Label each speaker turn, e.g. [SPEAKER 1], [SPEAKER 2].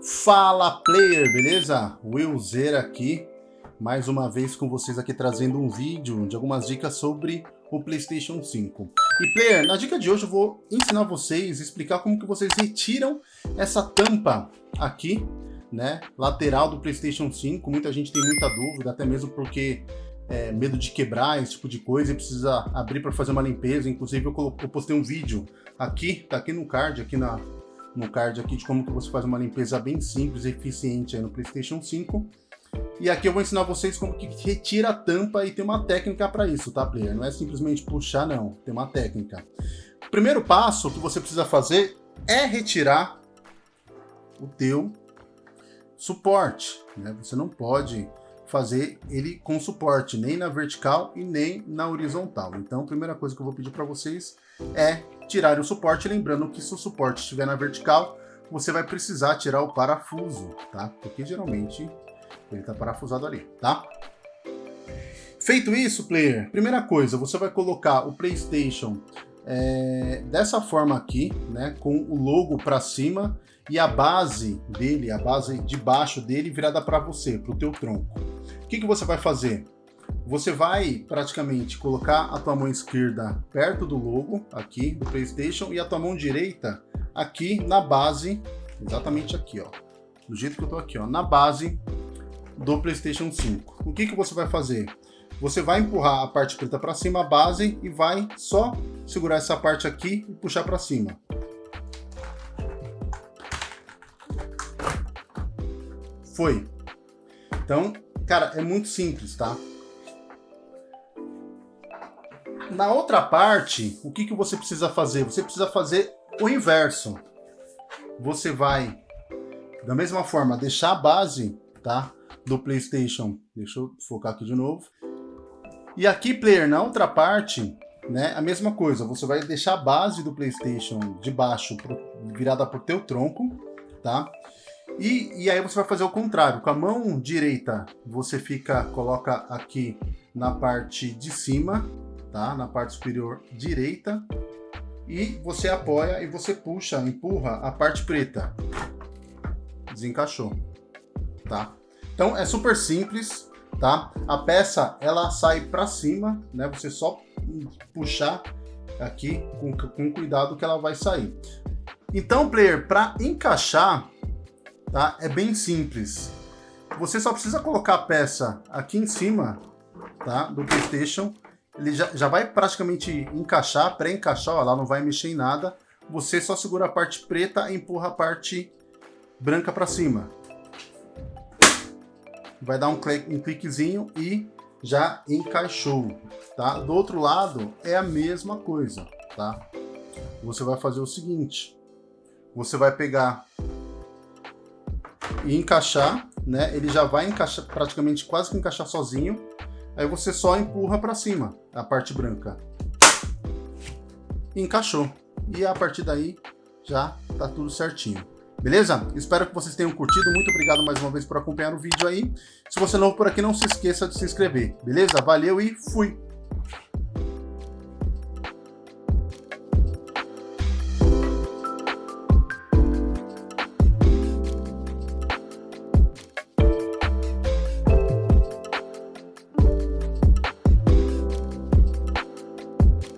[SPEAKER 1] Fala player, beleza? Willzeira aqui, mais uma vez com vocês aqui trazendo um vídeo de algumas dicas sobre o Playstation 5. E player, na dica de hoje eu vou ensinar vocês, explicar como que vocês retiram essa tampa aqui, né, lateral do Playstation 5. Muita gente tem muita dúvida, até mesmo porque é, medo de quebrar, esse tipo de coisa, e precisa abrir para fazer uma limpeza. Inclusive eu, eu postei um vídeo aqui, tá aqui no card, aqui na, no card aqui de como que você faz uma limpeza bem simples e eficiente no PlayStation 5. E aqui eu vou ensinar vocês como que retira a tampa e tem uma técnica para isso, tá, player? Não é simplesmente puxar, não. Tem uma técnica. O primeiro passo que você precisa fazer é retirar o teu suporte, né? Você não pode fazer ele com suporte, nem na vertical e nem na horizontal. Então, a primeira coisa que eu vou pedir para vocês é tirar o suporte, lembrando que se o suporte estiver na vertical, você vai precisar tirar o parafuso, tá? Porque geralmente ele está parafusado ali, tá? Feito isso, player, primeira coisa, você vai colocar o PlayStation é, dessa forma aqui, né, com o logo para cima e a base dele, a base de baixo dele virada para você, para o teu tronco. O que, que você vai fazer? Você vai praticamente colocar a tua mão esquerda perto do logo aqui do PlayStation e a tua mão direita aqui na base, exatamente aqui, ó, do jeito que eu tô aqui, ó, na base do PlayStation 5. O que que você vai fazer? Você vai empurrar a parte preta para cima, a base, e vai só segurar essa parte aqui e puxar para cima. Foi. Então, cara, é muito simples, tá? Na outra parte, o que, que você precisa fazer? Você precisa fazer o inverso. Você vai, da mesma forma, deixar a base tá, do PlayStation. Deixa eu focar aqui de novo. E aqui, player, na outra parte, né, a mesma coisa. Você vai deixar a base do PlayStation de baixo pro, virada para o teu tronco, tá? E, e aí você vai fazer o contrário. Com a mão direita, você fica, coloca aqui na parte de cima tá? Na parte superior direita. E você apoia e você puxa, empurra a parte preta. Desencaixou, tá? Então é super simples, tá? A peça ela sai para cima, né? Você só puxar aqui com, com cuidado que ela vai sair. Então, player, para encaixar, tá? É bem simples. Você só precisa colocar a peça aqui em cima, tá? Do PlayStation ele já, já vai praticamente encaixar, pré-encaixar, lá não vai mexer em nada. Você só segura a parte preta e empurra a parte branca para cima. Vai dar um, clique, um cliquezinho e já encaixou, tá? Do outro lado é a mesma coisa, tá? Você vai fazer o seguinte, você vai pegar e encaixar, né? Ele já vai encaixar, praticamente quase que encaixar sozinho. Aí você só empurra para cima a parte branca. Encaixou. E a partir daí já tá tudo certinho. Beleza? Espero que vocês tenham curtido. Muito obrigado mais uma vez por acompanhar o vídeo aí. Se você é novo por aqui, não se esqueça de se inscrever. Beleza? Valeu e fui!